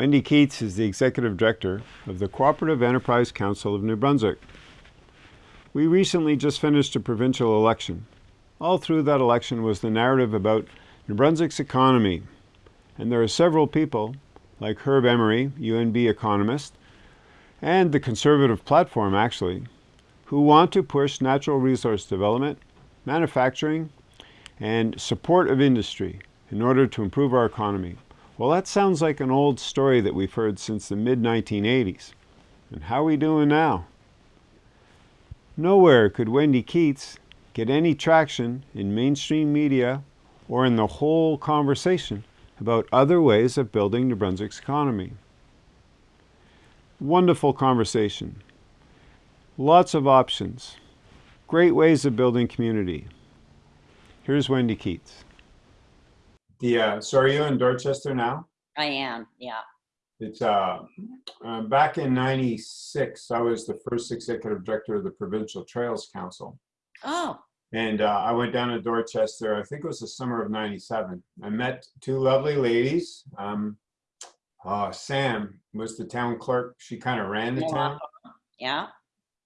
Wendy Keats is the Executive Director of the Cooperative Enterprise Council of New Brunswick. We recently just finished a provincial election. All through that election was the narrative about New Brunswick's economy. And there are several people, like Herb Emery, UNB economist, and the Conservative platform actually, who want to push natural resource development, manufacturing, and support of industry in order to improve our economy. Well, that sounds like an old story that we've heard since the mid-1980s. And how are we doing now? Nowhere could Wendy Keats get any traction in mainstream media or in the whole conversation about other ways of building New Brunswick's economy. Wonderful conversation. Lots of options. Great ways of building community. Here's Wendy Keats. The, uh, so are you in Dorchester now? I am, yeah. It's, uh, uh, back in ninety-six, I was the first executive director of the Provincial Trails Council. Oh, And, uh, I went down to Dorchester, I think it was the summer of ninety-seven. I met two lovely ladies. Um, uh, Sam was the town clerk. She kind of ran the Yeah. town. yeah,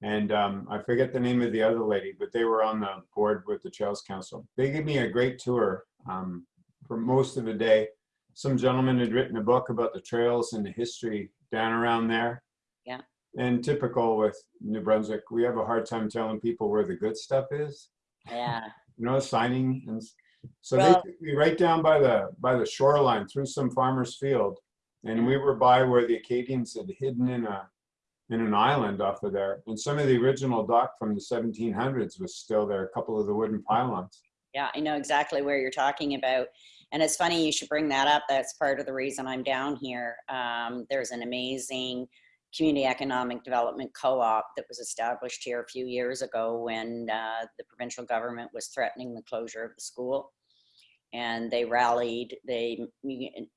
And um, I forget the name of the other lady, but they were on the board with the Trails Council. They gave me a great tour um, for most of the day. Some gentleman had written a book about the trails and the history down around there. Yeah. And typical with New Brunswick, we have a hard time telling people where the good stuff is. yeah. You know, signing and so Well- they took me right down by the by the shoreline through some farmer's field, and we were by where the Acadians had hidden in a in an island off of there. And some of the original dock from the 1700s was still there, a couple of the wooden pylons. Yeah, I know exactly where you're talking about. And it's funny you should bring that up. That's part of the reason I'm down here. Um, there's an amazing community economic development co-op that was established here a few years ago when uh, the provincial government was threatening the closure of the school. And they rallied, they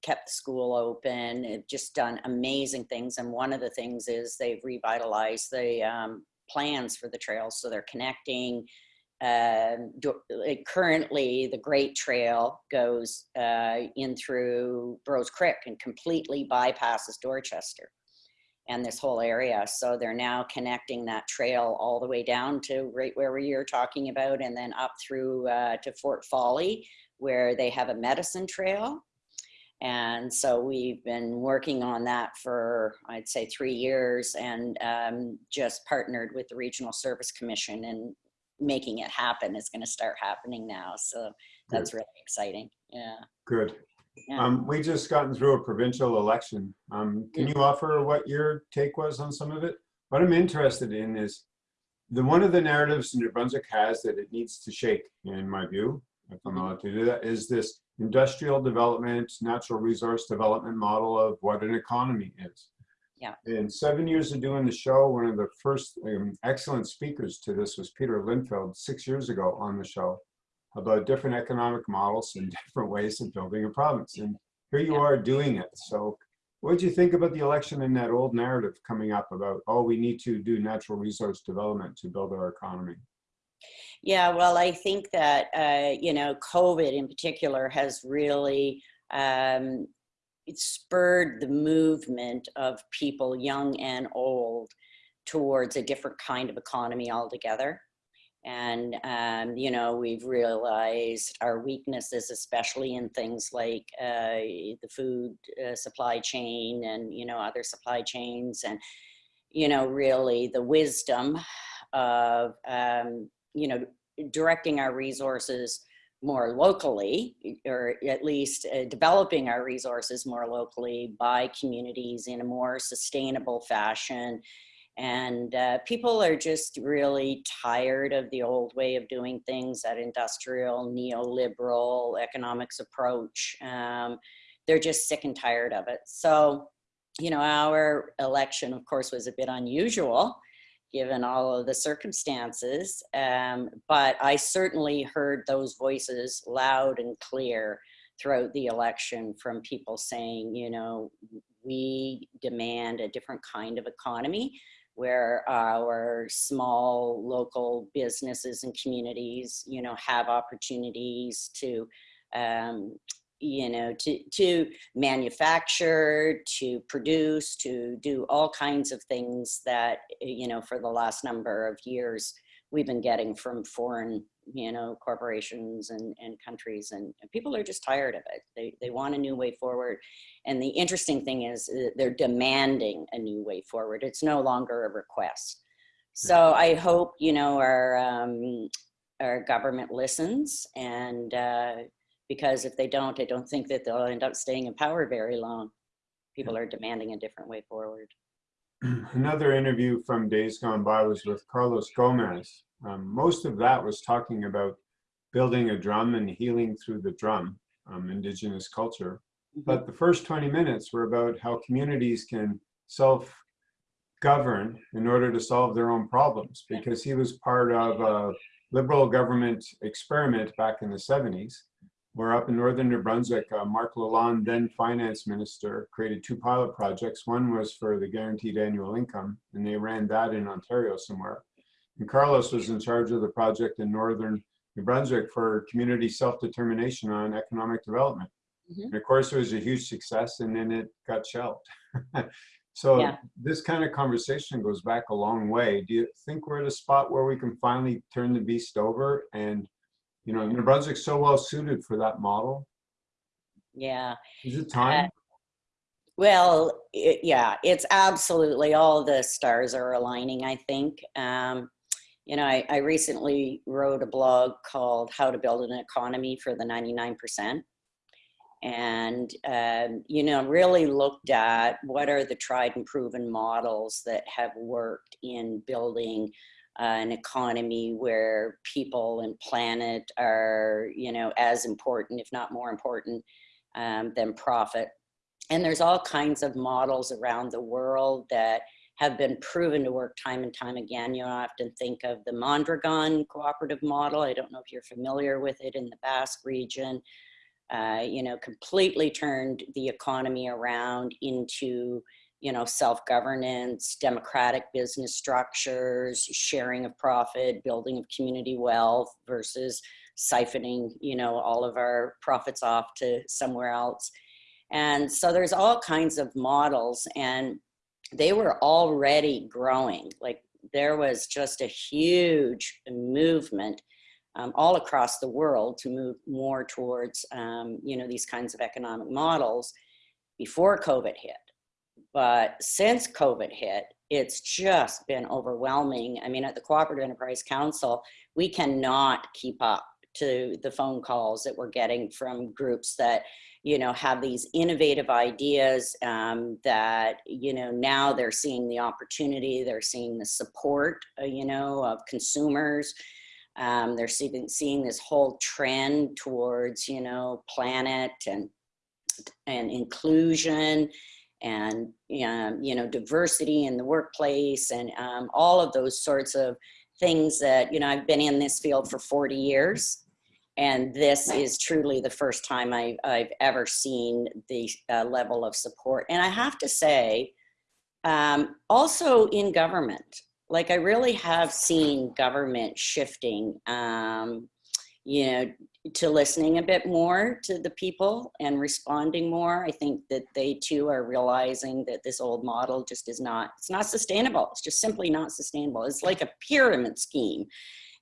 kept the school open, it just done amazing things. And one of the things is they've revitalized the um, plans for the trails. So they're connecting um, currently the Great Trail goes uh, in through Burroughs Creek and completely bypasses Dorchester and this whole area. So they're now connecting that trail all the way down to right where we are talking about and then up through uh, to Fort Folly where they have a medicine trail. And so we've been working on that for, I'd say, three years and um, just partnered with the Regional Service Commission and making it happen is going to start happening now. So that's really exciting. Yeah. Good. Yeah. Um, we just gotten through a provincial election. Um, can you offer what your take was on some of it? What I'm interested in is the one of the narratives New Brunswick has that it needs to shake, in my view, if I'm allowed to do that, is this industrial development, natural resource development model of what an economy is. Yeah. In seven years of doing the show, one of the first um, excellent speakers to this was Peter Linfeld six years ago on the show about different economic models and different ways of building a province. And here you Yeah. are doing it. So what did you think about the election and that old narrative coming up about, oh, we need to do natural resource development to build our economy? Yeah, well, I think that, uh, you know, COVID in particular has really um, it spurred the movement of people, young and old, towards a different kind of economy altogether. And, um, you know, we've realized our weaknesses, especially in things like uh, the food uh, supply chain and, you know, other supply chains and, you know, really the wisdom of, um, you know, directing our resources more locally, or at least uh, developing our resources more locally by communities in a more sustainable fashion. And uh, people are just really tired of the old way of doing things, that industrial, neoliberal economics approach. Um, they're just sick and tired of it. So, you know, our election, of course, was a bit unusual given all of the circumstances. Um, but I certainly heard those voices loud and clear throughout the election from people saying, you know, we demand a different kind of economy where our small local businesses and communities, you know, have opportunities to um, you know, to, to manufacture, to produce, to do all kinds of things that, you know, for the last number of years, we've been getting from foreign, you know, corporations and, and countries and people are just tired of it. They, they want a new way forward. And the interesting thing is uh, they're demanding a new way forward. It's no longer a request. So I hope, you know, our, um, our government listens and uh, because if they don't, I don't think that they'll end up staying in power very long. People are demanding a different way forward. Another interview from days gone by was with Carlos Gomez. Um, most of that was talking about building a drum and healing through the drum, um, indigenous culture. But the first 20 minutes were about how communities can self govern in order to solve their own problems because he was part of a liberal government experiment back in the 70s where up in northern New Brunswick, uh, Marc Lalonde, then finance minister, created two pilot projects. One was for the guaranteed annual income, and they ran that in Ontario somewhere. And Carlos was in charge of the project in northern New Brunswick for community self-determination on economic development. Mhm. And of course, it was a huge success, and then it got shelved. so Yeah. this kind of conversation goes back a long way. Do you think we're at a spot where we can finally turn the beast over and you know, New Brunswick's so well suited for that model. Yeah. Is it time? Well, it, yeah, it's absolutely all the stars are aligning, I think. Um, you know, I, I recently wrote a blog called How to Build an Economy for the 99%. And, um, you know, really looked at what are the tried and proven models that have worked in building uh, an economy where people and planet are, you know, as important, if not more important, um, than profit. And there's all kinds of models around the world that have been proven to work time and time again. You often think of the Mondragon cooperative model. I don't know if you're familiar with it in the Basque region. Uh, you know, completely turned the economy around into you know, self-governance, democratic business structures, sharing of profit, building of community wealth versus siphoning, you know, all of our profits off to somewhere else. And so there's all kinds of models and they were already growing. Like there was just a huge movement um, all across the world to move more towards, um, you know, these kinds of economic models before COVID hit. But since COVID hit, it's just been overwhelming. I mean, at the Cooperative Enterprise Council, we cannot keep up to the phone calls that we're getting from groups that, you know, have these innovative ideas um, that, you know, now they're seeing the opportunity, they're seeing the support, uh, you know, of consumers. Um, they're seeing, seeing this whole trend towards, you know, planet and, and inclusion and um, you know diversity in the workplace and um, all of those sorts of things that you know I've been in this field for 40 years. And this is truly the first time I, I've ever seen the uh, level of support. And I have to say um, also in government like I really have seen government shifting um, you know to listening a bit more to the people and responding more. I think that they too are realizing that this old model just is not, it's not sustainable. It's just simply not sustainable. It's like a pyramid scheme.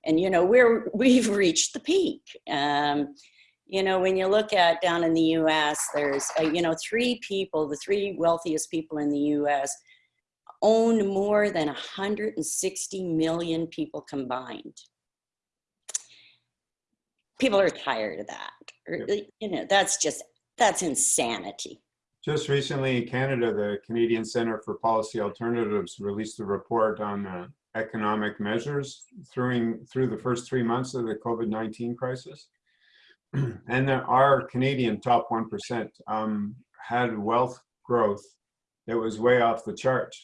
And, you know, we're, we've reached the peak. Um, you know, when you look at down in the US, there's, uh, you know, three people, the three wealthiest people in the US own more than 160 million people combined people are tired of that. Or, You know, that's just, that's insanity. Just recently in Canada, the Canadian Center for Policy Alternatives released a report on uh, economic measures through, through the first three months of the COVID-19 crisis. and there our Canadian top 1% um, had wealth growth that was way off the chart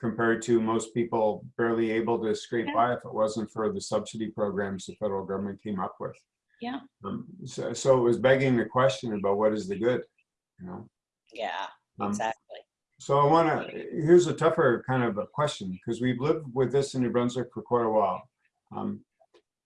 compared to most people barely able to scrape by if it wasn't for the subsidy programs the federal government came up with. Yeah. Um, so, so it was begging the question about what is the good, you know? Yeah, Um, exactly. So I want to, here's a tougher kind of a question because we've lived with this in New Brunswick for quite a while. Um,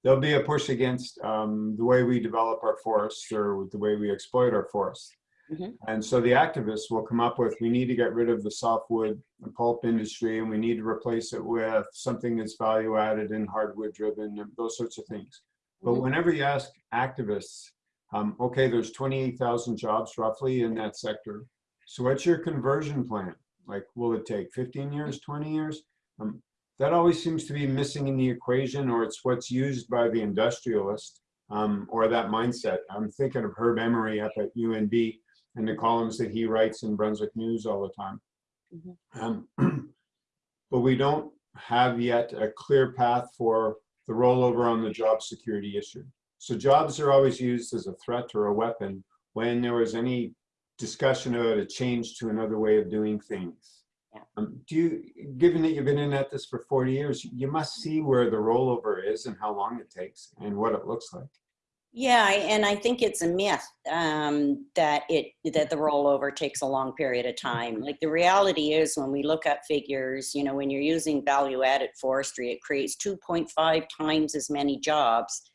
there'll be a push against um, the way we develop our forests or the way we exploit our forests. Mhm. And so the activists will come up with, we need to get rid of the softwood the pulp industry and we need to replace it with something that's value added and hardwood driven and those sorts of things. But Mhm. whenever you ask activists, um, okay, there's 28,000 jobs roughly in that sector. So what's your conversion plan? Like, will it take 15 years, 20 years? Um, that always seems to be missing in the equation or it's what's used by the industrialist um, or that mindset. I'm thinking of Herb Emery up at UNB and the columns that he writes in Brunswick News all the time. Mhm. Um, but we don't have yet a clear path for the rollover on the job security issue. So jobs are always used as a threat or a weapon when there was any discussion about a change to another way of doing things. Yeah. Um, do you, given that you've been in at this for 40 years, you must see where the rollover is and how long it takes and what it looks like. Yeah, and I think it's a myth um, that it that the rollover takes a long period of time. Like the reality is, when we look at figures, you know, when you're using value-added forestry, it creates 2.5 times as many jobs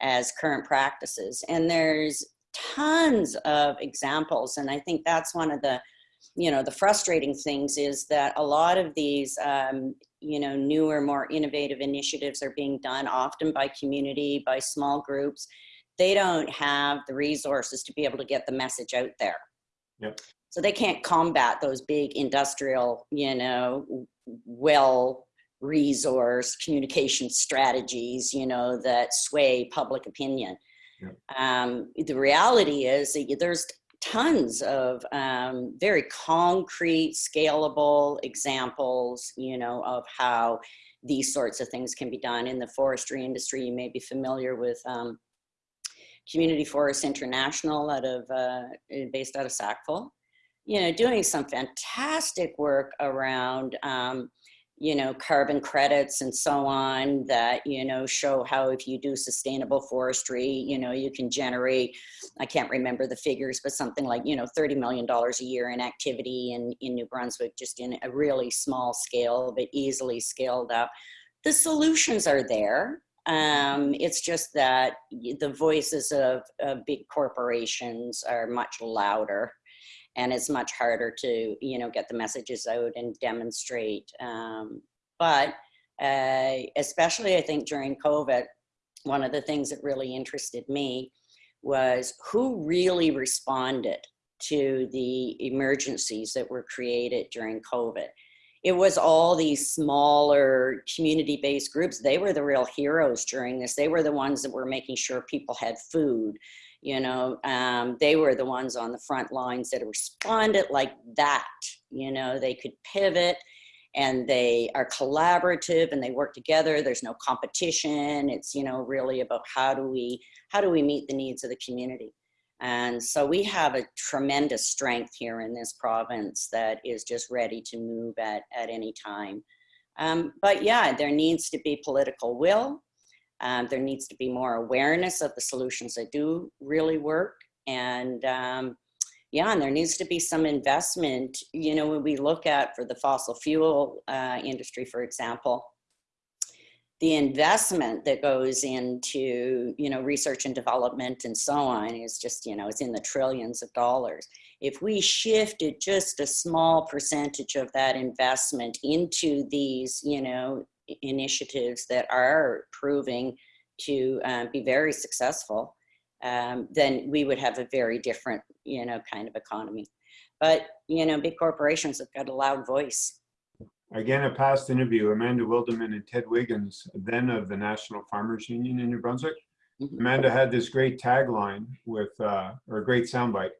as current practices, and there's tons of examples. And I think that's one of the, you know, the frustrating things is that a lot of these, um, you know, newer, more innovative initiatives are being done often by community, by small groups they don't have the resources to be able to get the message out there. Yep. So they can't combat those big industrial, you know, well resource communication strategies, you know, that sway public opinion. Yep. Um, the reality is that there's tons of um, very concrete, scalable examples, you know, of how these sorts of things can be done in the forestry industry. You may be familiar with um, Community Forest International out of, uh, based out of Sackville, you know, doing some fantastic work around, um, you know, carbon credits and so on that, you know, show how if you do sustainable forestry, you know, you can generate, I can't remember the figures, but something like, you know, $30 million a year in activity in, in New Brunswick, just in a really small scale, but easily scaled up. The solutions are there. Um, it's just that the voices of, of big corporations are much louder and it's much harder to, you know, get the messages out and demonstrate. Um, but uh, especially I think during COVID, one of the things that really interested me was who really responded to the emergencies that were created during COVID it was all these smaller community-based groups. They were the real heroes during this. They were the ones that were making sure people had food. You know, um, they were the ones on the front lines that responded like that. You know, they could pivot and they are collaborative and they work together. There's no competition. It's, you know, really about how do we, how do we meet the needs of the community? And so we have a tremendous strength here in this province that is just ready to move at, at any time. Um, but yeah, there needs to be political will. Um, there needs to be more awareness of the solutions that do really work. And um, yeah, and there needs to be some investment. You know, when we look at for the fossil fuel uh, industry, for example, the investment that goes into you know research and development and so on is just you know it's in the trillions of dollars. If we shifted just a small percentage of that investment into these you know initiatives that are proving to uh, be very successful um, then we would have a very different you know kind of economy. But you know big corporations have got a loud voice Again, a past interview, Amanda Wilderman and Ted Wiggins, then of the National Farmers Union in New Brunswick. Mhm. Amanda had this great tagline with, uh, or a great soundbite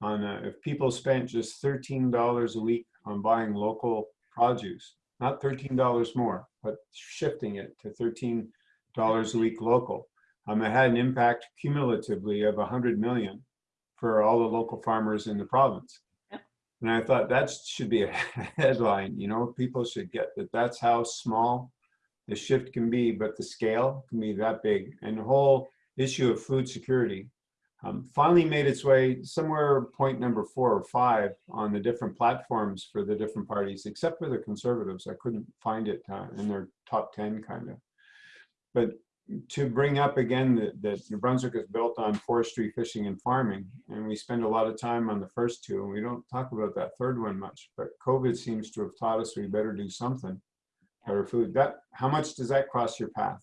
on uh, if people spent just $13 a week on buying local produce, not $13 more, but shifting it to $13 a week local, um, it had an impact cumulatively of 100 million for all the local farmers in the province. And I thought that should be a headline, you know, people should get that that's how small the shift can be, but the scale can be that big. And the whole issue of food security um, finally made its way somewhere point number four or five on the different platforms for the different parties, except for the conservatives. I couldn't find it uh, in their top 10 kind of. But to bring up again that, that New Brunswick is built on forestry, fishing, and farming, and we spend a lot of time on the first two, and we don't talk about that third one much. But COVID seems to have taught us we better do something. Better food. That how much does that cross your path?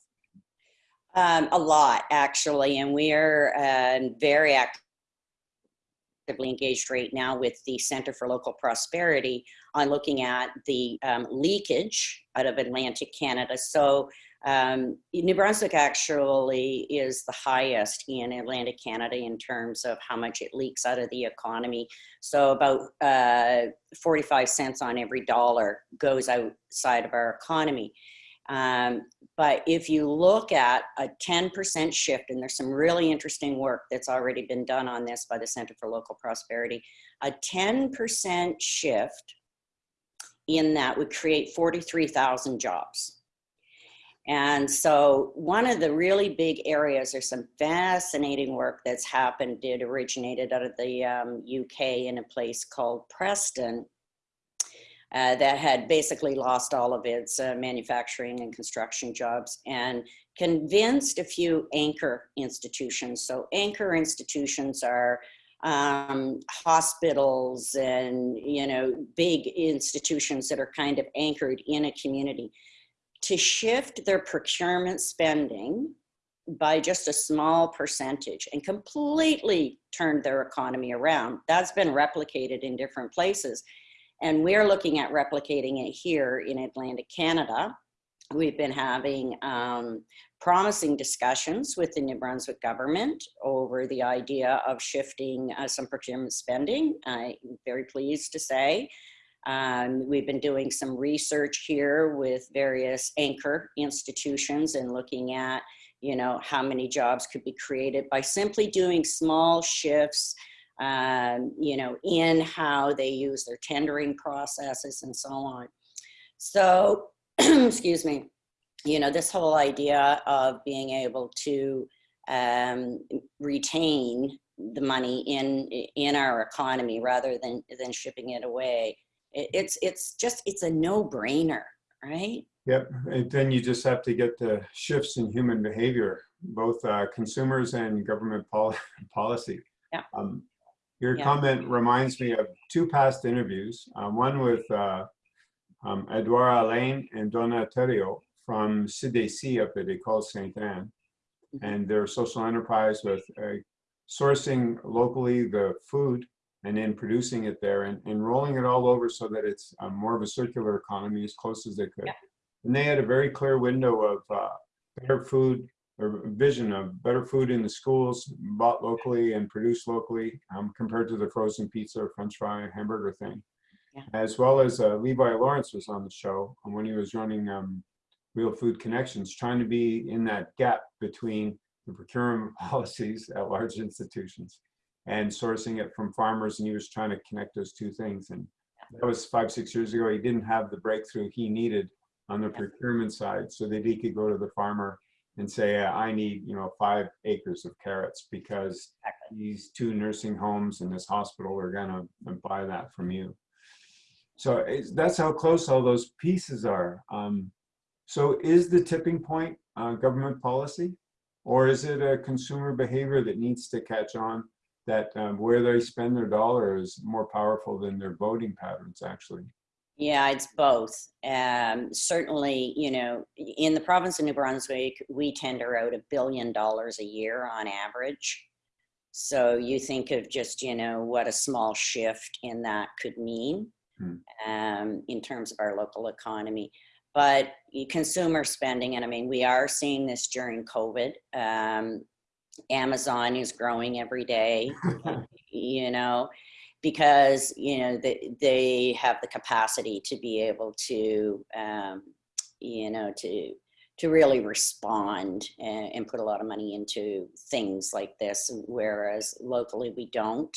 Um, a lot, actually, and we're uh, very actively engaged right now with the Center for Local Prosperity on looking at the um, leakage out of Atlantic Canada. So um, New Brunswick actually is the highest in Atlantic Canada in terms of how much it leaks out of the economy. So about uh, 45 cents on every dollar goes outside of our economy. Um, but if you look at a 10% shift, and there's some really interesting work that's already been done on this by the Center for Local Prosperity, a 10% shift in that would create 43,000 jobs. And so one of the really big areas, there's some fascinating work that's happened. It originated out of the um, UK in a place called Preston uh, that had basically lost all of its uh, manufacturing and construction jobs and convinced a few anchor institutions. So anchor institutions are um, hospitals and, you know, big institutions that are kind of anchored in a community to shift their procurement spending by just a small percentage and completely turned their economy around. That's been replicated in different places. And we're looking at replicating it here in Atlantic Canada. We've been having um, promising discussions with the New Brunswick government over the idea of shifting uh, some procurement spending. I'm very pleased to say um, we've been doing some research here with various anchor institutions and looking at, you know, how many jobs could be created by simply doing small shifts, um, you know, in how they use their tendering processes and so on. So, excuse me, you know, this whole idea of being able to um, retain the money in in our economy rather than than shipping it away it's it's just it's a no-brainer right yep and then you just have to get the shifts in human behavior both uh, consumers and government pol policy yeah. Um, your Yeah. comment reminds me of two past interviews uh, one with uh, um, Edouard Alain and Donna Terrio from CDC up at École Sainte-Anne Mhm. and their social enterprise with uh, sourcing locally the food and then producing it there and, and rolling it all over so that it's um, more of a circular economy as close as they could. Yeah. And they had a very clear window of uh, better food or vision of better food in the schools bought locally and produced locally um, compared to the frozen pizza or french fry hamburger thing. Yeah. As well as uh, Levi Lawrence was on the show when he was running um, Real Food Connections, trying to be in that gap between the procurement policies at large institutions and sourcing it from farmers and he was trying to connect those two things. And that was five six years ago he didn't have the breakthrough he needed on the procurement side so that he could go to the farmer and say i need you know five acres of carrots because these two nursing homes and this hospital are going to buy that from you. So it's, that's how close all those pieces are. Um, so is the tipping point uh, government policy or is it a consumer behavior that needs to catch on that um, where they spend their dollar is more powerful than their voting patterns actually Yeah, it's both. Um, certainly, you know, in the province of New Brunswick, we tender out a billion dollars a year on average. So you think of just, you know, what a small shift in that could mean Hmm. um, in terms of our local economy. But consumer spending, and I mean, we are seeing this during COVID. Um, Amazon is growing every day, you know, because, you know, they, they have the capacity to be able to, um, you know, to, to really respond and, and put a lot of money into things like this, whereas locally we don't.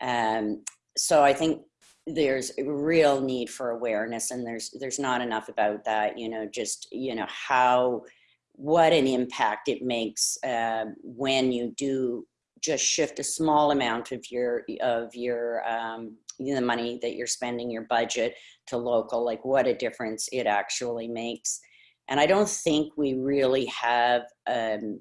Um, so I think there's a real need for awareness and there's there's not enough about that you know just you know how what an impact it makes uh, when you do just shift a small amount of your of your um, the money that you're spending your budget to local like what a difference it actually makes. And I don't think we really have um,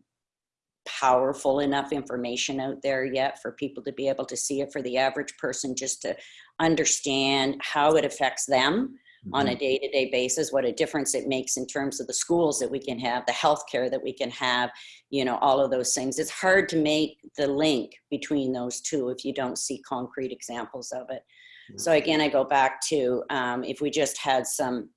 powerful enough information out there yet for people to be able to see it for the average person just to understand how it affects them on a day-to-day basis, what a difference it makes in terms of the schools that we can have, the healthcare that we can have, you know, all of those things. It's hard to make the link between those two if you don't see concrete examples of it. So again, I go back to um, if we just had some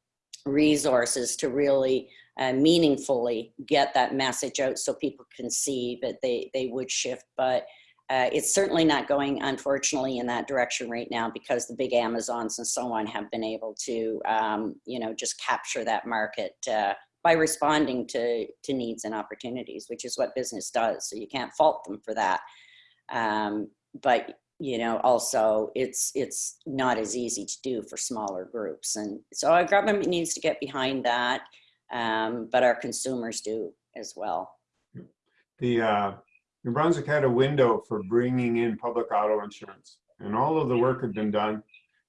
resources to really uh, meaningfully get that message out so people can see that they, they would shift. But uh, it's certainly not going, unfortunately, in that direction right now because the big Amazons and so on have been able to, um, you know, just capture that market uh, by responding to, to needs and opportunities, which is what business does. So you can't fault them for that. Um, but you know, also it's it's not as easy to do for smaller groups, and so our government needs to get behind that, um, but our consumers do as well. The uh, New Brunswick had a window for bringing in public auto insurance, and all of the work had been done.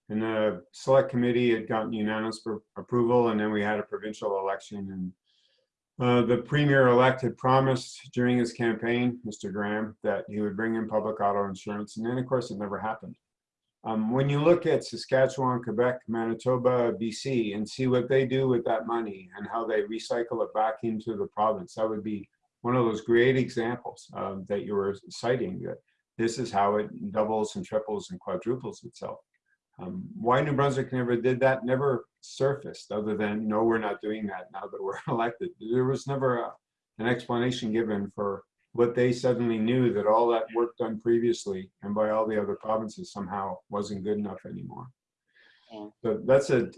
And the select committee had gotten unanimous pro- approval, and then we had a provincial election. And uh, the premier-elect had promised during his campaign, Mr. Graham, that he would bring in public auto insurance, and then of course it never happened. Um, when you look at Saskatchewan, Quebec, Manitoba, BC, and see what they do with that money and how they recycle it back into the province, that would be one of those great examples um, that you were citing. That this is how it doubles and triples and quadruples itself. Um, why New Brunswick never did that never surfaced, other than no, we're not doing that now that we're elected. There was never a, an explanation given for what they suddenly knew that all that work done previously and by all the other provinces somehow wasn't good enough anymore. Yeah. So that's a,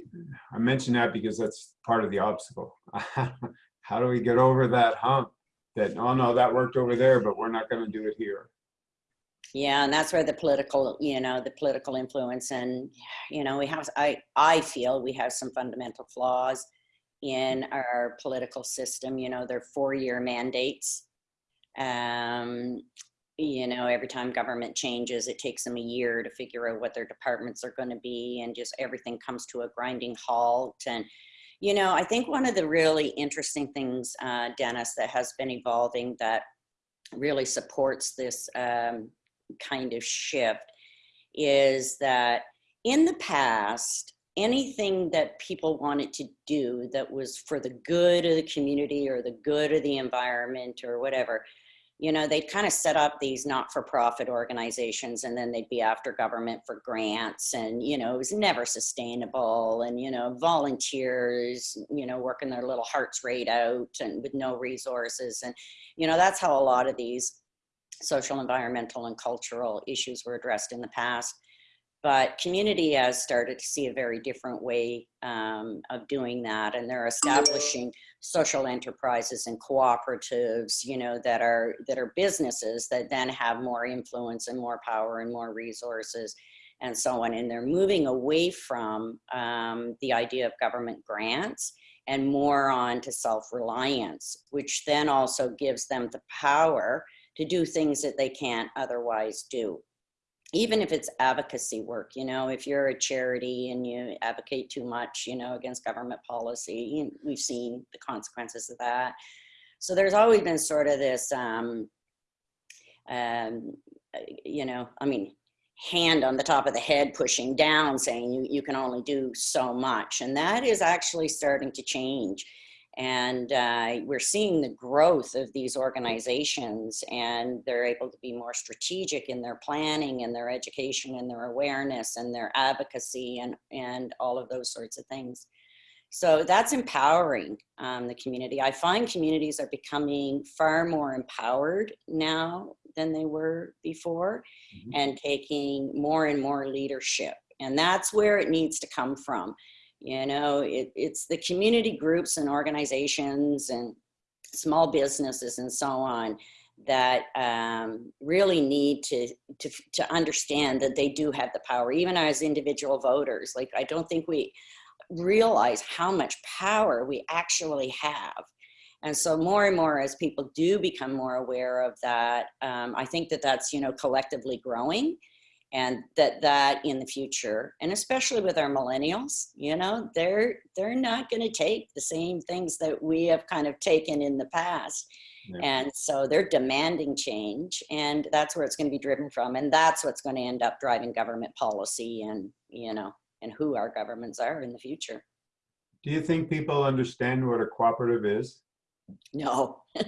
I mention that because that's part of the obstacle. How do we get over that hump? That, oh no, that worked over there, but we're not gonna do it here. Yeah, and that's where the political, you know, the political influence and, you know, we have, I, I feel we have some fundamental flaws in our political system, you know, they're four-year mandates. Um, you know, every time government changes, it takes them a year to figure out what their departments are gonna be and just everything comes to a grinding halt. And, you know, I think one of the really interesting things, uh, Dennis, that has been evolving that really supports this um, kind of shift is that in the past, anything that people wanted to do that was for the good of the community or the good of the environment or whatever, you know, they'd kind of set up these not-for-profit organizations and then they'd be after government for grants and, you know, it was never sustainable and, you know, volunteers, you know, working their little hearts rate out and with no resources. And, you know, that's how a lot of these social, environmental, and cultural issues were addressed in the past. But community has started to see a very different way um, of doing that, and they're establishing social enterprises and cooperatives, you know, that are that are businesses that then have more influence and more power and more resources, and so on. And they're moving away from um, the idea of government grants and more on to self-reliance, which then also gives them the power to do things that they can't otherwise do. Even if it's advocacy work, you know, if you're a charity and you advocate too much, you know, against government policy, we've seen the consequences of that. So there's always been sort of this, um, um, you know, I mean, hand on the top of the head pushing down saying you, you can only do so much. And that is actually starting to change. And uh, we're seeing the growth of these organizations and they're able to be more strategic in their planning and their education and their awareness and their advocacy and, and all of those sorts of things. So that's empowering um, the community. I find communities are becoming far more empowered now than they were before mm -hmm. and taking more and more leadership. And that's where it needs to come from. You know, it, it's the community groups and organizations and small businesses and so on that um, really need to, to, to understand that they do have the power, even as individual voters. Like, I don't think we realize how much power we actually have. And so more and more as people do become more aware of that, um, I think that that's, you know, collectively growing and that that in the future and especially with our millennials you know they're they're not going to take the same things that we have kind of taken in the past Yeah. and so they're demanding change and that's where it's going to be driven from and that's what's going to end up driving government policy and you know and who our governments are in the future Do you think people understand what a cooperative is? no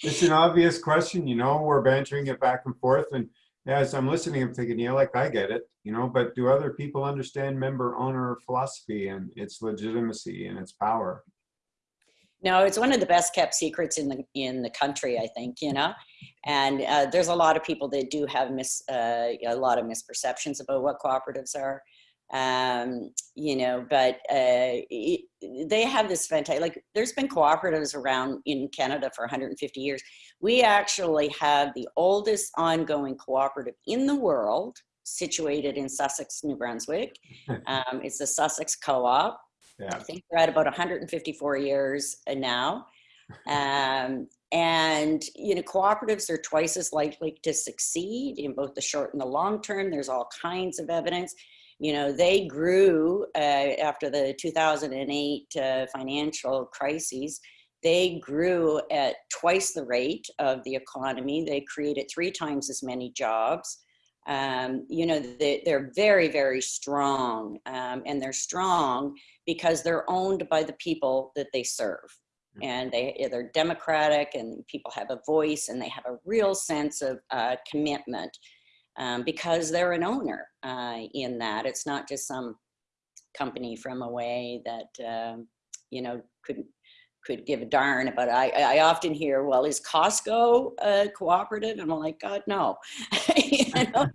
It's an obvious question, you know, we're bantering it back and forth and as I'm listening, I'm thinking, yeah, like I get it, you know, but do other people understand member owner philosophy and its legitimacy and its power? No, it's one of the best kept secrets in the in the country, I think. You know, and uh, there's a lot of people that do have mis uh, a lot of misperceptions about what cooperatives are. Um, you know, but uh, it, they have this fantastic. Like, there's been cooperatives around in Canada for 150 years. We actually have the oldest ongoing cooperative in the world, situated in Sussex, New Brunswick. Um, it's the Sussex Co-op. Yeah. I think we're at about 154 years uh, now. Um, and, you know, cooperatives are twice as likely to succeed in both the short and the long term. There's all kinds of evidence. You know, they grew uh, after the 2008 uh, financial crises. They grew at twice the rate of the economy. They created three times as many jobs. Um, you know, they, they're very, very strong. Um, and they're strong because they're owned by the people that they serve and they they're democratic and people have a voice and they have a real sense of uh, commitment um, because they're an owner uh, in that. It's not just some company from away that um, you know could could give a darn about I, I often hear well is costco a cooperative? And i'm like god no. You know?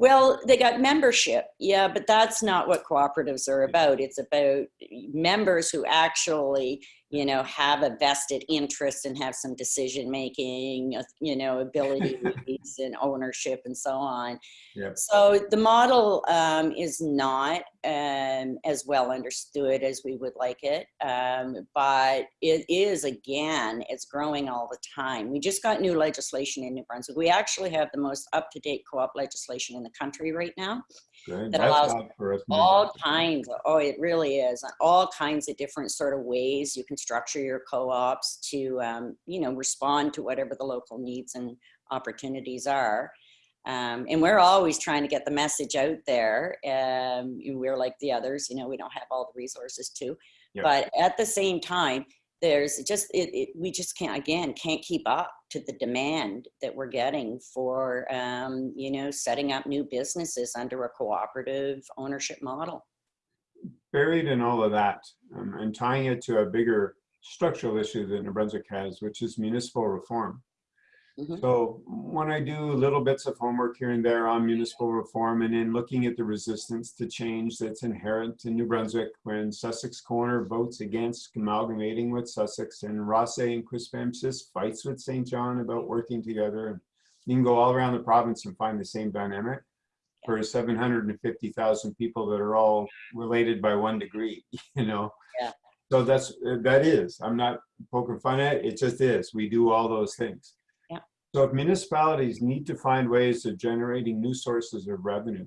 Well, they got membership, yeah, but that's not what cooperatives are about. It's about members who actually, you know, have a vested interest and have some decision making, uh, you know, abilities and ownership and so on. Yep. So the model um, is not um, as well understood as we would like it, um, but it is again, it's growing all the time. We just got new legislation in New Brunswick. We actually have the most up-to-date co-op legislation in the country right now good. That That's allows odd for us. all kinds of, oh it really is all kinds of different sort of ways you can structure your co-ops to um, you know respond to whatever the local needs and opportunities are um, and we're always trying to get the message out there um, we're like the others you know we don't have all the resources to Yeah. but at the same time there's just it, it we just can't again can't keep up to the demand that we're getting for um, you know setting up new businesses under a cooperative ownership model Buried in all of that um, and tying it to a bigger structural issue that New Brunswick has, which is municipal reform. Mhm. So when I do little bits of homework here and there on municipal reform and in looking at the resistance to change that's inherent in New Brunswick when Sussex Corner votes against amalgamating with Sussex and Rothesay and Quispamsis fights with Saint John about working together. and You can go all around the province and find the same dynamic for 750,000 people that are all related by one degree, you know? Yeah. So that's, that is, I'm not poking fun at it, it just is. We do all those things. So if municipalities need to find ways of generating new sources of revenue,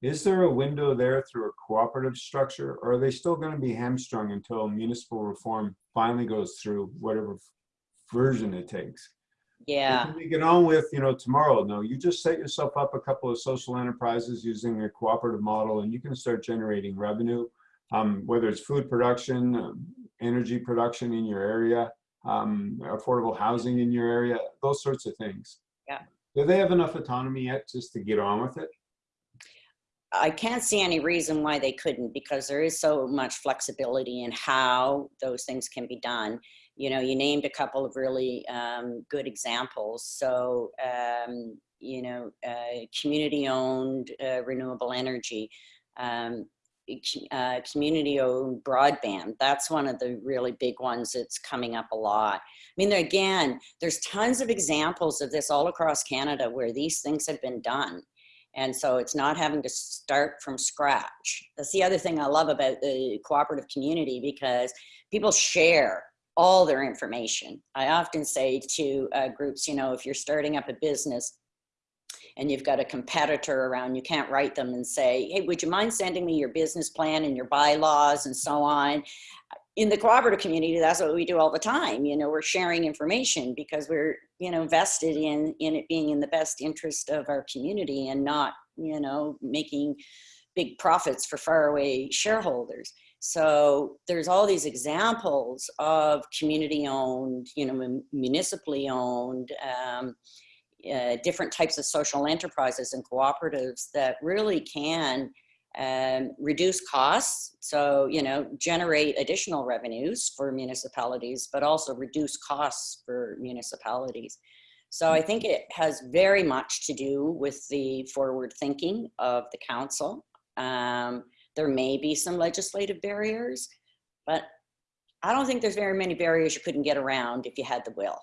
is there a window there through a cooperative structure or are they still going to be hamstrung until municipal reform finally goes through whatever version it takes? yeah we get on with, you know, tomorrow? No, you just set yourself up a couple of social enterprises using a cooperative model and you can start generating revenue. Um, whether it's food production, um, energy production in your area, um, affordable housing in your area, those sorts of things. Yeah. Do they have enough autonomy yet just to get on with it? I can't see any reason why they couldn't because there is so much flexibility in how those things can be done. You know, you named a couple of really um, good examples. So, um, you know, uh, community owned uh, renewable energy, um, uh, community owned broadband. That's one of the really big ones that's coming up a lot. I mean, there, again, there's tons of examples of this all across Canada where these things have been done. And so it's not having to start from scratch. That's the other thing I love about the cooperative community because people share all their information. I often say to uh, groups, you know, if you're starting up a business, and you've got a competitor around, you can't write them and say, hey, would you mind sending me your business plan and your bylaws and so on? In the cooperative community, that's what we do all the time. You know, we're sharing information because we're, you know, vested in, in it being in the best interest of our community and not, you know, making big profits for faraway shareholders. So there's all these examples of community owned, you know, municipally owned, um, uh, different types of social enterprises and cooperatives that really can um, reduce costs. So, you know, generate additional revenues for municipalities, but also reduce costs for municipalities. So I think it has very much to do with the forward thinking of the council. Um, there may be some legislative barriers, but I don't think there's very many barriers you couldn't get around if you had the will.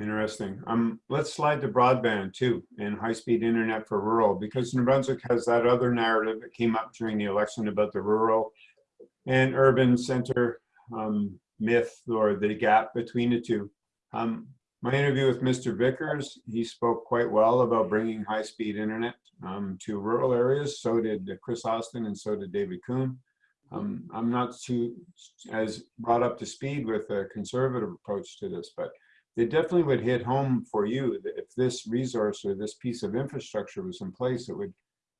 Interesting. Um, let's slide to broadband too and high-speed internet for rural because New Brunswick has that other narrative that came up during the election about the rural and urban center um, myth or the gap between the two. Um, my interview with Mr. Vickers, he spoke quite well about bringing high-speed internet um, to rural areas. So did Chris Austin and so did David Coon. Um, I'm not too as brought up to speed with a conservative approach to this, but they definitely would hit home for you if this resource or this piece of infrastructure was in place, it would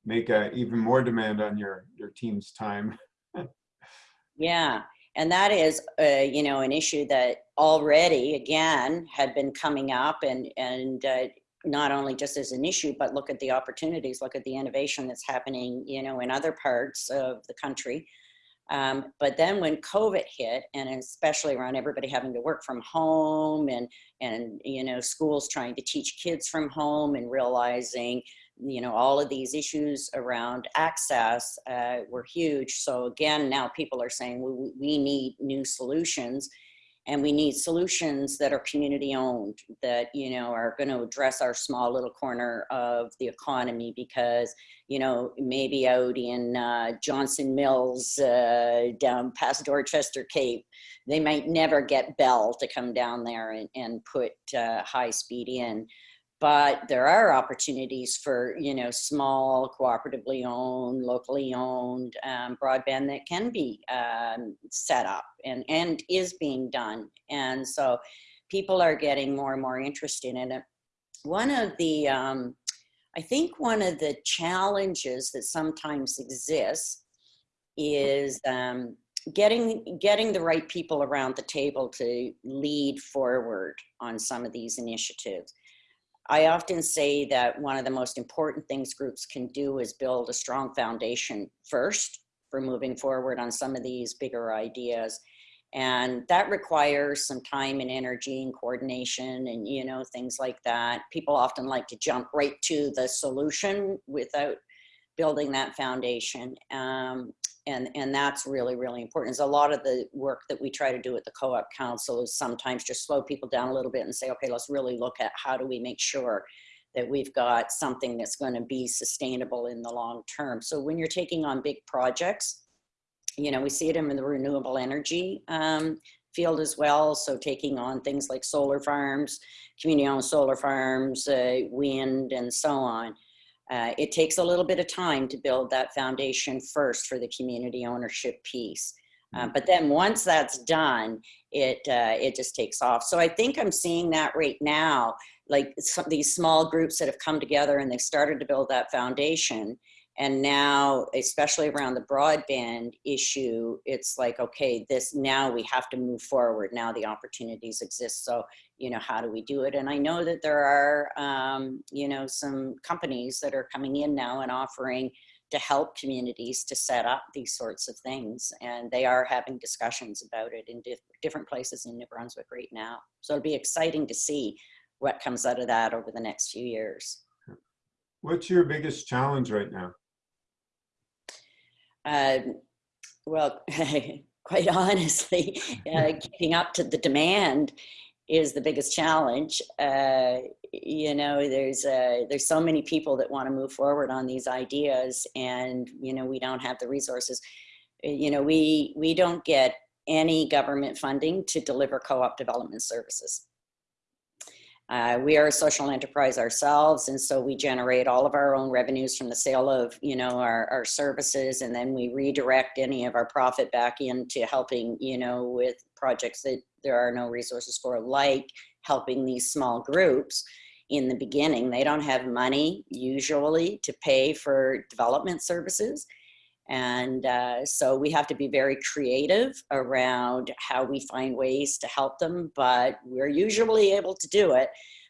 make a, even more demand on your, your team's time. yeah, and that is, uh, you know, an issue that already, again, had been coming up and, and uh, not only just as an issue, but look at the opportunities, look at the innovation that's happening, you know, in other parts of the country. Um, but then when COVID hit, and especially around everybody having to work from home and, and, you know, schools trying to teach kids from home and realizing, you know, all of these issues around access uh, were huge. So again, now people are saying we, we need new solutions and we need solutions that are community owned that you know are going to address our small little corner of the economy because you know maybe out in uh, johnson mills uh, down past dorchester cape they might never get bell to come down there and, and put uh, high speed in but there are opportunities for you know small cooperatively owned locally owned um, broadband that can be um, set up and and is being done. And so people are getting more and more interested in it. One of the um, i think one of the challenges that sometimes exists is um, getting getting the right people around the table to lead forward on some of these initiatives I often say that one of the most important things groups can do is build a strong foundation first for moving forward on some of these bigger ideas. And that requires some time and energy and coordination and, you know, things like that. People often like to jump right to the solution without building that foundation. Um, and and that's really really important is a lot of the work that we try to do at the co-op council is sometimes just slow people down a little bit and say okay let's really look at how do we make sure that we've got something that's going to be sustainable in the long term. So when you're taking on big projects you know we see it in the renewable energy um, field as well. So taking on things like solar farms community owned solar farms uh, wind and so on uh, it takes a little bit of time to build that foundation first for the community ownership piece. Uh, but then once that's done, it uh, it just takes off. So I think I'm seeing that right now, like some these small groups that have come together and they've started to build that foundation. And now, especially around the broadband issue, it's like, okay, this now we have to move forward. Now the opportunities exist. So you know, how do we do it? And I know that there are, um, you know, some companies that are coming in now and offering to help communities to set up these sorts of things. And they are having discussions about it in diff different places in New Brunswick right now. So it'll be exciting to see what comes out of that over the next few years. What's your biggest challenge right now? Uh, well, quite honestly, uh, keeping up to the demand is the biggest challenge. Uh, you know, there's uh, there's so many people that want to move forward on these ideas, and you know, we don't have the resources. Uh, you know, we we don't get any government funding to deliver co-op development services. Uh, we are a social enterprise ourselves, and so we generate all of our own revenues from the sale of, you know, our, our services, and then we redirect any of our profit back into helping, you know, with projects that there are no resources for, like helping these small groups in the beginning. They don't have money usually to pay for development services. And uh, so we have to be very creative around how we find ways to help them, but we're usually able to do it.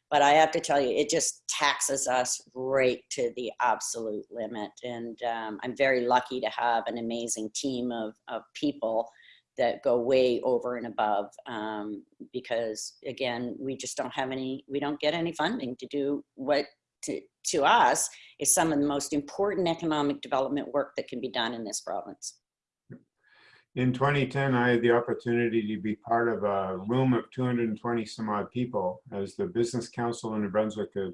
But I have to tell you, it just taxes us right to the absolute limit. And um, I'm very lucky to have an amazing team of, of people that go way over and above um, because again, we just don't have any, we don't get any funding to do what to, to us is some of the most important economic development work that can be done in this province. In 2010, I had the opportunity to be part of a room of 220 some odd people as the Business Council in New Brunswick had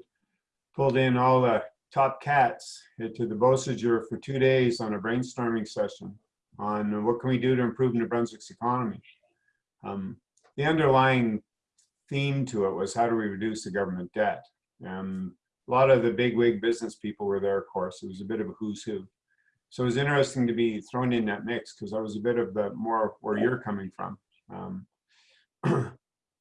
pulled in all the top cats to the Beausejour for two days on a brainstorming session on what can we do to improve New Brunswick's economy. Um, the underlying theme to it was how do we reduce the government debt? Um, a lot of the big wig business people were there, of course. It was a bit of a who's who. So it was interesting to be thrown in that mix because I was a bit of the more where you're coming from. Um,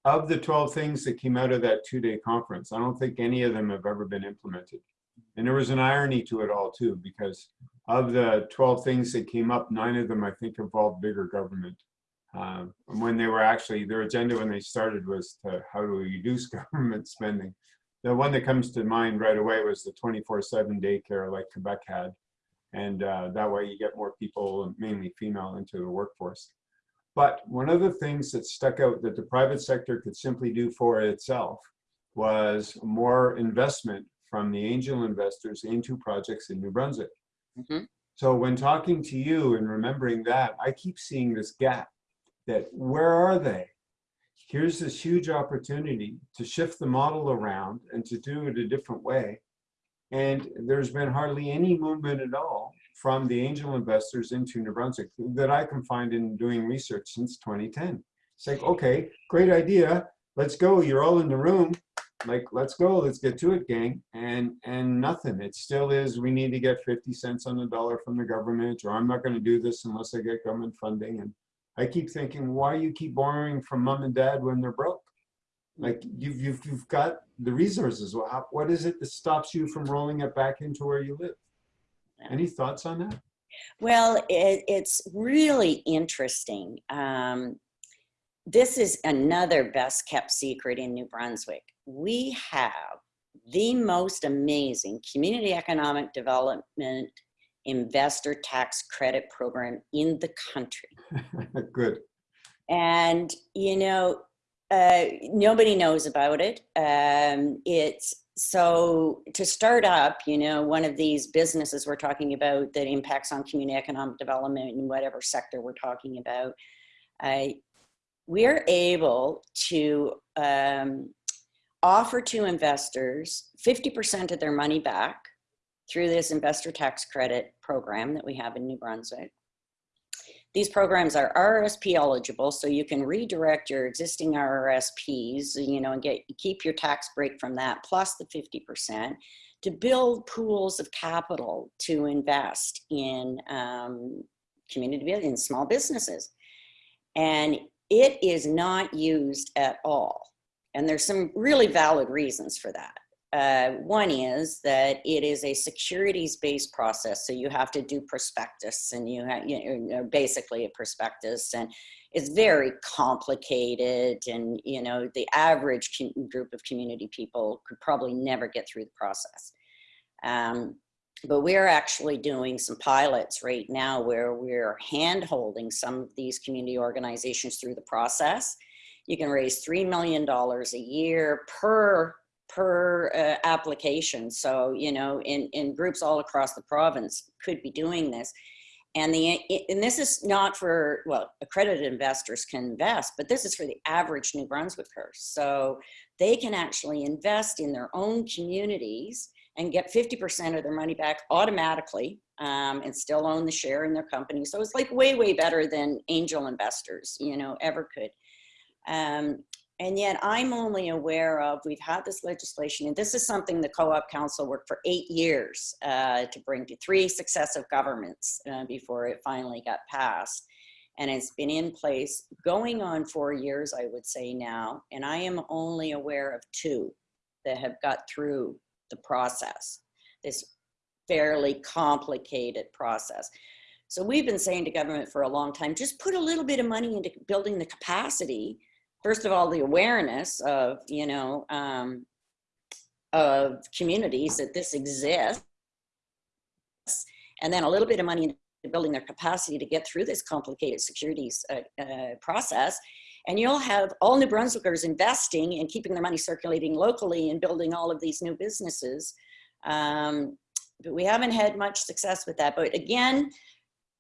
of the 12 things that came out of that two-day conference, I don't think any of them have ever been implemented. And there was an irony to it all too, because of the 12 things that came up, nine of them I think involved bigger government. Uh, when they were actually, their agenda when they started was to how do we reduce government spending. The one that comes to mind right away was the 24-7 daycare like Quebec had. And uh, that way you get more people, mainly female, into the workforce. But one of the things that stuck out that the private sector could simply do for itself was more investment from the angel investors into projects in New Brunswick. Mm -hmm. So when talking to you and remembering that, I keep seeing this gap that where are they? Here's this huge opportunity to shift the model around and to do it a different way. And there's been hardly any movement at all from the angel investors into New Brunswick that I can find in doing research since 2010. It's like, okay, great idea. Let's go. You're all in the room like let's go let's get to it gang and and nothing it still is we need to get 50 cents on the dollar from the government or i'm not going to do this unless i get government funding and i keep thinking why you keep borrowing from mom and dad when they're broke? Like you've you've, you've got the resources. Well, what is it that stops you from rolling it back into where you live? Any thoughts on that? Well it, it's really interesting. Um, this is another best kept secret in New Brunswick. We have the most amazing community economic development investor tax credit program in the country. Good. And, you know, uh, nobody knows about it. Um, it's so to start up, you know, one of these businesses we're talking about that impacts on community economic development in whatever sector we're talking about, uh, we're able to um, offer to investors 50% of their money back through this investor tax credit program that we have in New Brunswick. These programs are RRSP eligible, so you can redirect your existing RRSPs, you know, and get keep your tax break from that, plus the 50%, to build pools of capital to invest in um, community, in small businesses. And it is not used at all. And there's some really valid reasons for that. Uh, one is that it is a securities-based process, so you have to do prospectus, and you have you know, basically a prospectus, and it's very complicated. And you know, the average group of community people could probably never get through the process. Um, but we're actually doing some pilots right now where we're hand holding some of these community organizations through the process. You can raise $3 million a year per per uh, application. So, you know, in, in groups all across the province could be doing this. And the and this is not for, well, accredited investors can invest, but this is for the average New Brunswicker. So they can actually invest in their own communities and get 50% of their money back automatically um, and still own the share in their company. So it's like way, way better than angel investors, you know, ever could. Um, and yet I'm only aware of, we've had this legislation, and this is something the Co-op Council worked for eight years uh, to bring to three successive governments uh, before it finally got passed. And it's been in place going on four years, I would say now, and I am only aware of two that have got through the process, this fairly complicated process. So we've been saying to government for a long time, just put a little bit of money into building the capacity first of all, the awareness of, you know, um, of communities that this exists, and then a little bit of money into building their capacity to get through this complicated securities uh, uh, process. And you'll have all New Brunswickers investing and keeping their money circulating locally and building all of these new businesses. Um, but we haven't had much success with that. But again,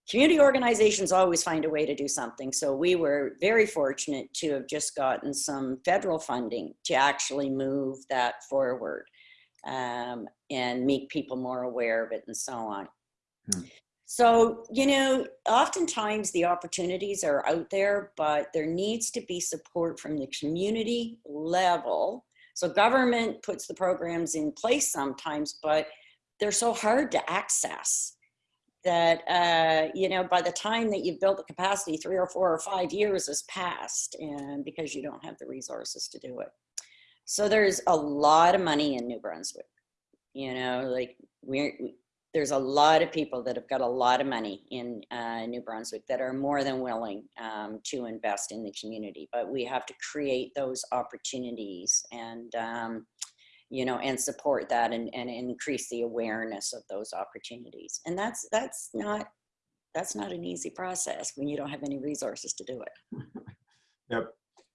community organizations always find a way to do something. So we were very fortunate to have just gotten some federal funding to actually move that forward um, and make people more aware of it and so on. Hmm. So, you know, oftentimes the opportunities are out there, but there needs to be support from the community level. So government puts the programs in place sometimes, but they're so hard to access that uh, you know by the time that you've built the capacity three or four or five years has passed and because you don't have the resources to do it. So there's a lot of money in new brunswick you know like we're we, there's a lot of people that have got a lot of money in uh, new brunswick that are more than willing um, to invest in the community but we have to create those opportunities and um, you know, and support that and, and increase the awareness of those opportunities. And that's, that's not, that's not an easy process when you don't have any resources to do it. Yep.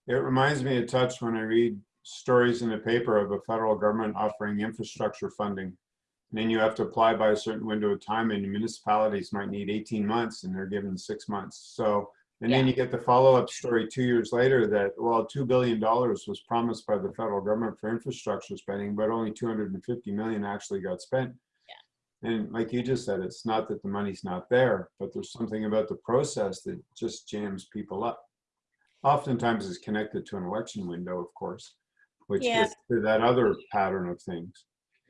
It reminds me of touch when I read stories in the paper of a federal government offering infrastructure funding. And then you have to apply by a certain window of time and municipalities might need 18 months and they're given six months. So and then you get the follow-up story two years later that, well, $2 billion was promised by the federal government for infrastructure spending, but only 250 million actually got spent. And like you just said, it's not that the money's not there, but there's something about the process that just jams people up. Oftentimes it's connected to an election window, of course, which Yeah. gets to that other pattern of things.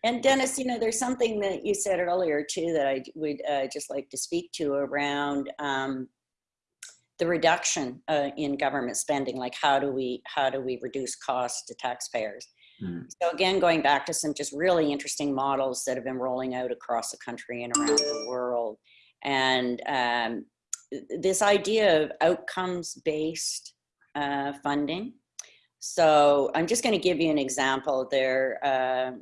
And Dennis, you know, there's something that you said earlier too that I would uh, just like to speak to around um, the reduction uh, in government spending. Like, how do we how do we reduce costs to taxpayers? Hmm. So again, going back to some just really interesting models that have been rolling out across the country and around the world, and um, this idea of outcomes-based uh, funding. So I'm just going to give you an example. There, uh,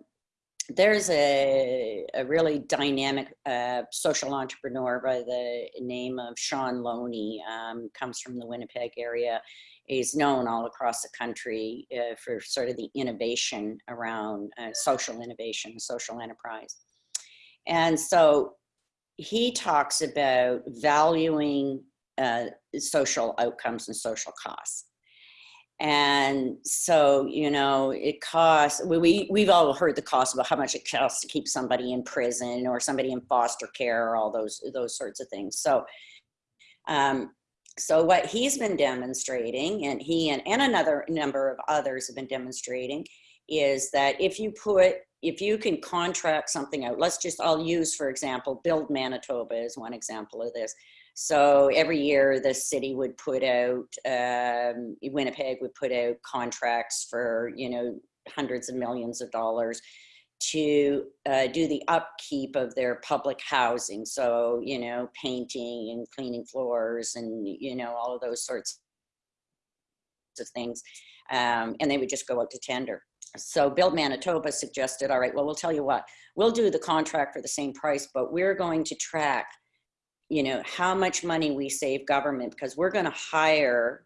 there's a, a really dynamic uh, social entrepreneur by the name of Shaun Loney, um, comes from the Winnipeg area. is known all across the country uh, for sort of the innovation around uh, social innovation, social enterprise. And so he talks about valuing uh, social outcomes and social costs. And so, you know, it costs, we, we, we've all heard the cost about how much it costs to keep somebody in prison or somebody in foster care, or all those, those sorts of things. So, um, so what he's been demonstrating and he and, and another number of others have been demonstrating is that if you put, if you can contract something out, let's just, I'll use, for example, Build Manitoba is one example of this. So every year the city would put out, um, Winnipeg would put out contracts for, you know, hundreds of millions of dollars to uh, do the upkeep of their public housing. So, you know, painting and cleaning floors and, you know, all of those sorts of things. Um, and they would just go out to tender. So Build Manitoba suggested, all right, well, we'll tell you what, we'll do the contract for the same price, but we're going to track you know, how much money we save government because we're going to hire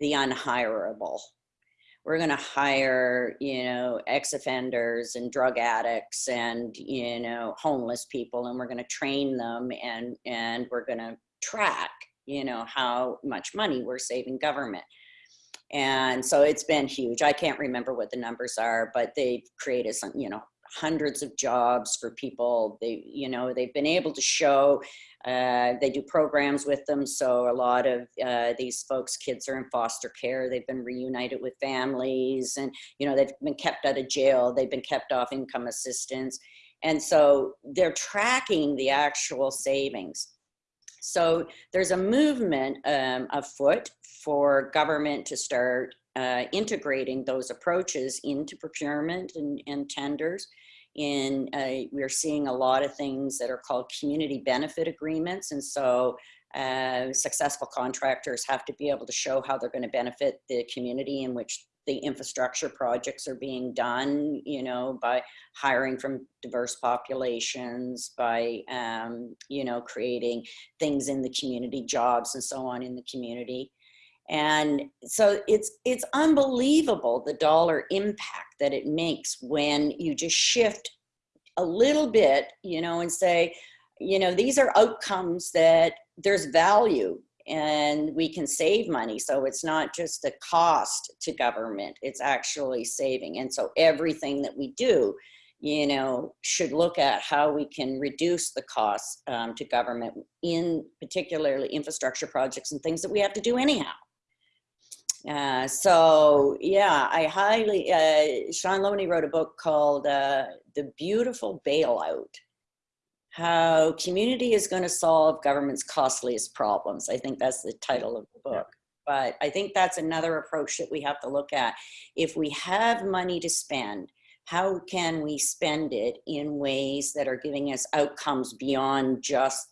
the unhireable. We're going to hire, you know, ex-offenders and drug addicts and, you know, homeless people, and we're going to train them and, and we're going to track, you know, how much money we're saving government. And so it's been huge. I can't remember what the numbers are, but they've created some, you know, hundreds of jobs for people. They, you know, they've been able to show, uh, they do programs with them. So a lot of uh, these folks, kids are in foster care. They've been reunited with families and, you know, they've been kept out of jail. They've been kept off income assistance. And so they're tracking the actual savings. So there's a movement um, afoot for government to start uh, integrating those approaches into procurement and, and tenders. In we're seeing a lot of things that are called community benefit agreements, and so uh, successful contractors have to be able to show how they're going to benefit the community in which the infrastructure projects are being done, you know, by hiring from diverse populations, by, um, you know, creating things in the community, jobs and so on in the community. And so it's, it's unbelievable the dollar impact that it makes when you just shift a little bit, you know, and say, you know, these are outcomes that there's value and we can save money. So it's not just a cost to government, it's actually saving. And so everything that we do, you know, should look at how we can reduce the costs um, to government in particularly infrastructure projects and things that we have to do anyhow. Uh, so yeah, I highly, uh, Shaun Loney wrote a book called uh, The Beautiful Bailout how community is going to solve government's costliest problems. I think that's the title of the book. But I think that's another approach that we have to look at. If we have money to spend, how can we spend it in ways that are giving us outcomes beyond just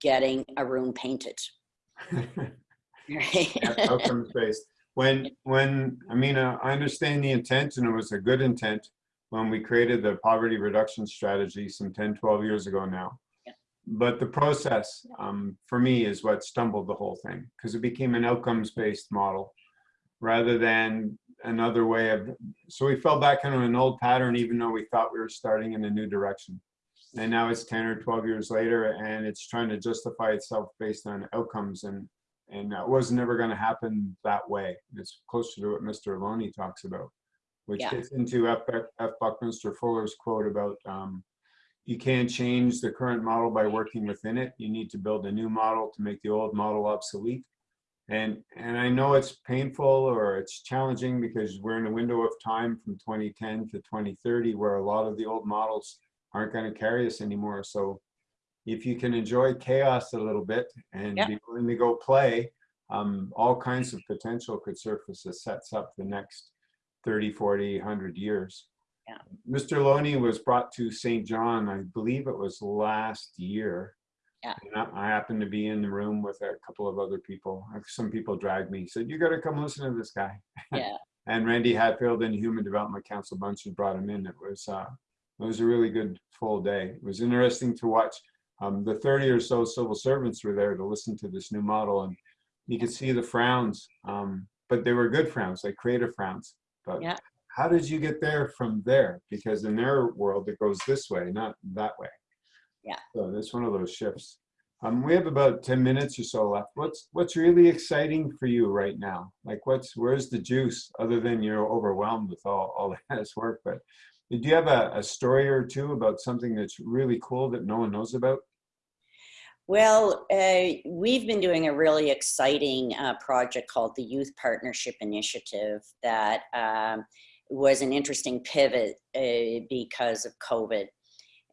getting a room painted? Outcomes based. When, when, I mean, uh, I understand the intent and it was a good intent when we created the poverty reduction strategy some 10, 12 years ago now. Yeah. But the process, um, for me, is what stumbled the whole thing because it became an outcomes-based model rather than another way of, so we fell back into an old pattern even though we thought we were starting in a new direction. And now it's 10 or 12 years later and it's trying to justify itself based on outcomes and and it was never going to happen that way. It's closer to what Mr. Loney talks about which Yeah. gets into F. F. Buckminster Fuller's quote about um, you can't change the current model by working within it. You need to build a new model to make the old model obsolete. And and I know it's painful or it's challenging because we're in a window of time from 2010 to 2030 where a lot of the old models aren't going to carry us anymore. So if you can enjoy chaos a little bit and Yeah. be willing to go play, um, all kinds of potential could surface that sets up the next 30, 40, 100 years. Yeah. Mr. Loney was brought to Saint John, I believe it was last year. Yeah. And I I happened to be in the room with a couple of other people. Some people dragged me, said, you gotta come listen to this guy. Yeah, And Randy Hatfield and Human Development Council bunch had brought him in. It was, uh, it was a really good full day. It was interesting to watch. Um, the 30 or so civil servants were there to listen to this new model and you could see the frowns, um, but they were good frowns, like creative frowns. But Yeah. how did you get there from there? Because in their world, it goes this way, not that way. Yeah. So it's one of those shifts. Um, we have about 10 minutes or so left. What's what's really exciting for you right now? Like what's where's the juice other than you're overwhelmed with all, all this work? But do you have a, a story or two about something that's really cool that no one knows about? Well, uh, we've been doing a really exciting uh, project called the Youth Partnership Initiative that um, was an interesting pivot uh, because of COVID.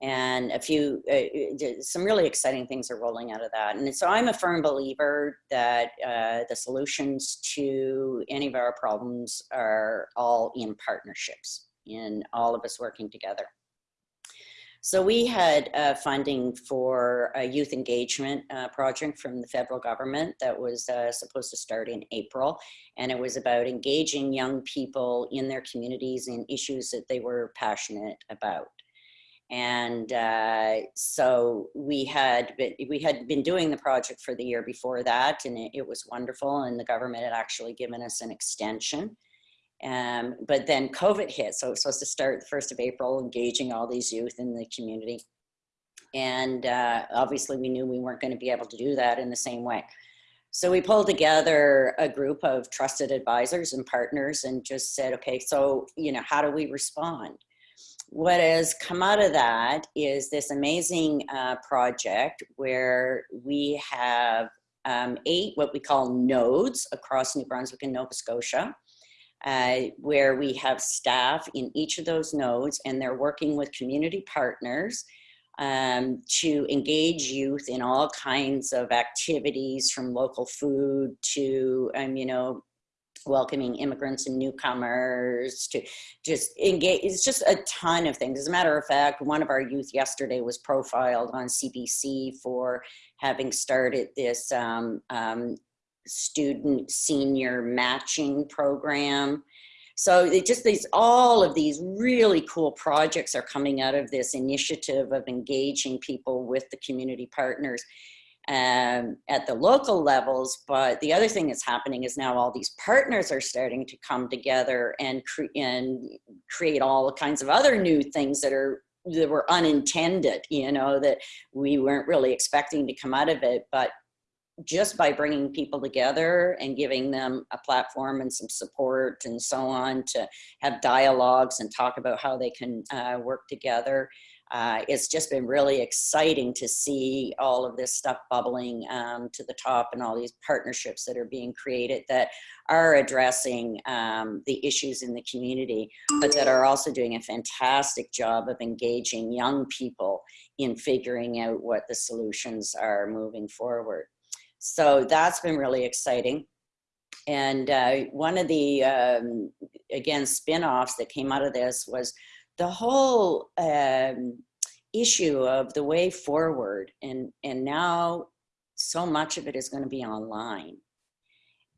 And a few, uh, uh, some really exciting things are rolling out of that. And so I'm a firm believer that uh, the solutions to any of our problems are all in partnerships, in all of us working together. So we had uh, funding for a youth engagement uh, project from the federal government that was uh, supposed to start in April. And it was about engaging young people in their communities in issues that they were passionate about. And uh, so we had been, we had been doing the project for the year before that, and it, it was wonderful. And the government had actually given us an extension. Um, but then COVID hit, so it was supposed to start the 1st of April, engaging all these youth in the community. And uh, obviously we knew we weren't gonna be able to do that in the same way. So we pulled together a group of trusted advisors and partners and just said, okay, so, you know, how do we respond? what has come out of that is this amazing uh, project where we have um, eight what we call nodes across New Brunswick and Nova Scotia, uh, where we have staff in each of those nodes and they're working with community partners um, to engage youth in all kinds of activities from local food to, um, you know, welcoming immigrants and newcomers to just engage. It's just a ton of things. As a matter of fact, one of our youth yesterday was profiled on CBC for having started this um, um, student senior matching program. So it just these all of these really cool projects are coming out of this initiative of engaging people with the community partners um, at the local levels. But the other thing that's happening is now all these partners are starting to come together and, cre and create all kinds of other new things that are that were unintended, you know, that we weren't really expecting to come out of it. But just by bringing people together and giving them a platform and some support and so on to have dialogues and talk about how they can uh, work together uh, it's just been really exciting to see all of this stuff bubbling um, to the top and all these partnerships that are being created that are addressing um, the issues in the community, but that are also doing a fantastic job of engaging young people in figuring out what the solutions are moving forward. So that's been really exciting. And uh, one of the, um, again, spin-offs that came out of this was the whole um, issue of the way forward. And and now so much of it is going to be online.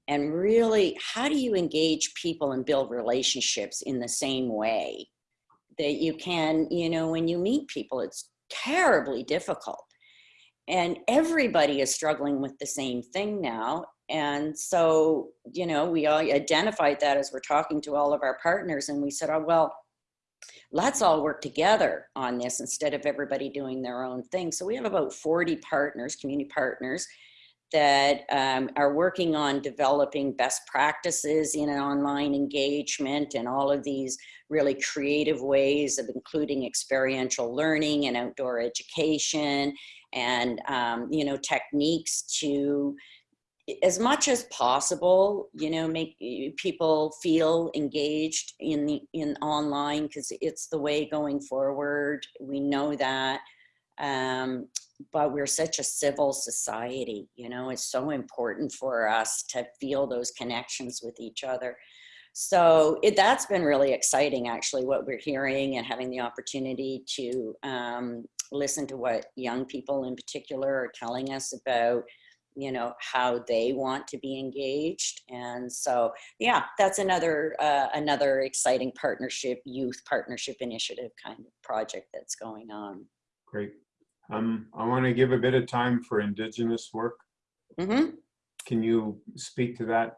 And really how do you engage people and build relationships in the same way? That you can you know when you meet people it's terribly difficult and everybody is struggling with the same thing now and so you know we all identified that as we're talking to all of our partners and we said oh well let's all work together on this instead of everybody doing their own thing. So we have about 40 partners, community partners, that um, are working on developing best practices in online engagement and all of these really creative ways of including experiential learning and outdoor education and um, you know techniques to as much as possible, you know, make people feel engaged in the in online because it's the way going forward. We know that. Um, but we're such a civil society, you know, it's so important for us to feel those connections with each other. So it, that's been really exciting, actually, what we're hearing and having the opportunity to um, listen to what young people in particular are telling us about you know how they want to be engaged. And so yeah that's another uh, another exciting partnership youth partnership initiative kind of project that's going on. Great. Um i want to give a bit of time for indigenous work. Mm -hmm. can you speak to that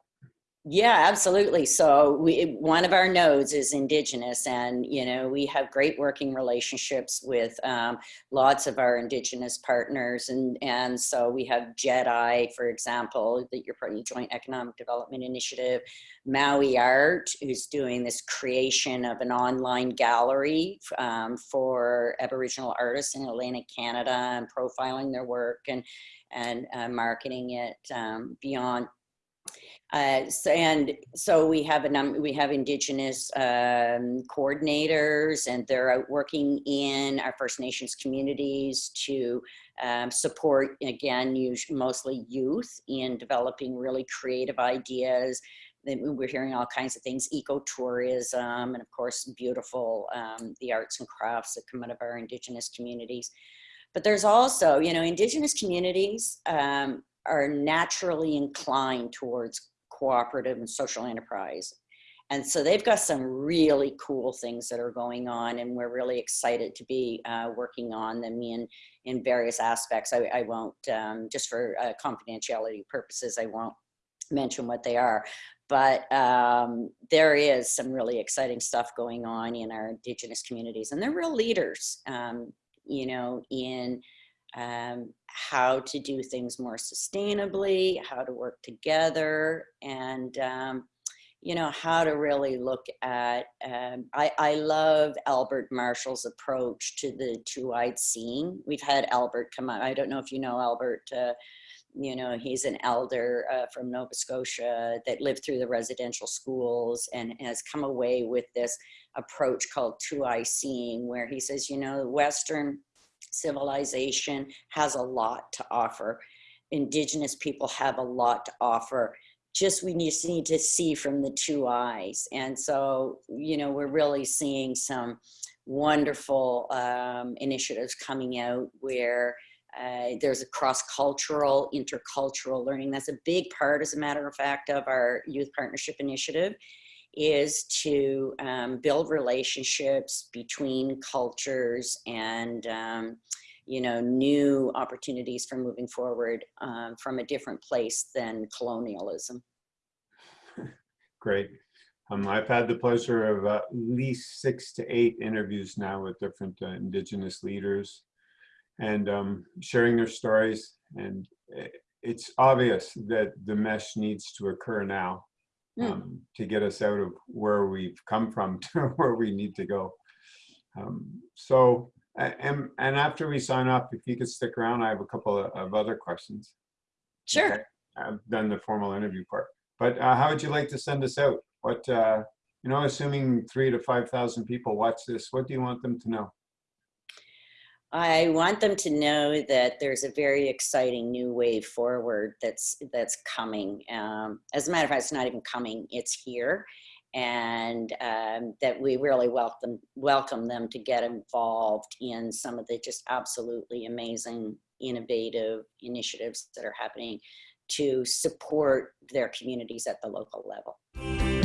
yeah, absolutely. So we, one of our nodes is indigenous and, you know, we have great working relationships with um, lots of our indigenous partners. And, and so we have JEDI, for example, that you're part of the, Joint Economic Development Initiative, Mawi'Art, who's doing this creation of an online gallery um, for Aboriginal artists in Atlantic Canada and profiling their work and, and uh, marketing it um, beyond uh, so, and so we have a number, we have indigenous um, coordinators and they're out working in our First Nations communities to um, support, again, usually, mostly youth in developing really creative ideas. We're hearing all kinds of things, ecotourism, and of course, beautiful, um, the arts and crafts that come out of our indigenous communities. But there's also, you know, indigenous communities um, are naturally inclined towards cooperative and social enterprise. And so they've got some really cool things that are going on and we're really excited to be uh, working on them in, in various aspects. I, I won't, um, just for uh, confidentiality purposes, I won't mention what they are, but um, there is some really exciting stuff going on in our indigenous communities and they're real leaders, um, you know, in um, how to do things more sustainably, how to work together. And, um, you know, how to really look at, um, I, I love Albert Marshall's approach to the two-eyed seeing. We've had Albert come on, I don't know if you know Albert, uh, you know, he's an elder uh, from Nova Scotia that lived through the residential schools and has come away with this approach called two-eye seeing, where he says, you know, Western civilization has a lot to offer. Indigenous people have a lot to offer just we just need to see from the two eyes. And so, you know, we're really seeing some wonderful um, initiatives coming out where uh, there's a cross-cultural, intercultural learning. That's a big part, as a matter of fact, of our youth partnership initiative is to um, build relationships between cultures and um, you know, new opportunities for moving forward um, from a different place than colonialism. Great. Um, I've had the pleasure of uh, at least six to eight interviews now with different uh, Indigenous leaders and um, sharing their stories. And it's obvious that the mesh needs to occur now um, mm. to get us out of where we've come from to where we need to go. Um, so and, and after we sign off, if you could stick around, I have a couple of, of other questions. Sure. Okay. I've done the formal interview part. But uh, how would you like to send us out? What, uh, you know, assuming three to 5,000 people watch this, what do you want them to know? I want them to know that there's a very exciting new wave forward that's that's coming. Um, as a matter of fact, it's not even coming, it's here and um, that we really welcome welcome them to get involved in some of the just absolutely amazing innovative initiatives that are happening to support their communities at the local level.